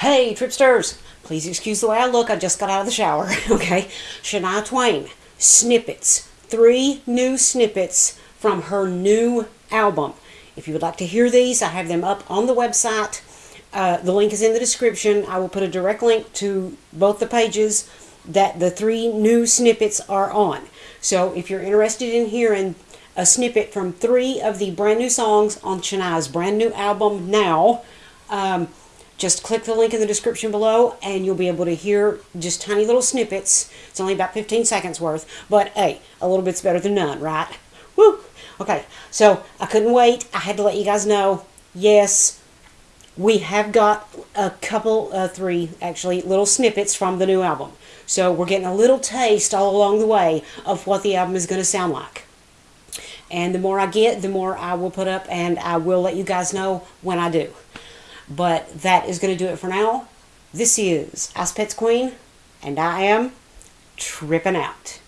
Hey, Tripsters! Please excuse the way I look. I just got out of the shower. okay. Shania Twain, snippets. Three new snippets from her new album. If you would like to hear these, I have them up on the website. Uh, the link is in the description. I will put a direct link to both the pages that the three new snippets are on. So if you're interested in hearing a snippet from three of the brand new songs on Shania's brand new album now, um, just click the link in the description below and you'll be able to hear just tiny little snippets. It's only about 15 seconds worth, but hey, a little bit's better than none, right? Woo! Okay, so I couldn't wait. I had to let you guys know. Yes, we have got a couple, uh, three actually, little snippets from the new album. So we're getting a little taste all along the way of what the album is going to sound like. And the more I get, the more I will put up, and I will let you guys know when I do. But that is going to do it for now. This is Ice Pets Queen, and I am tripping out.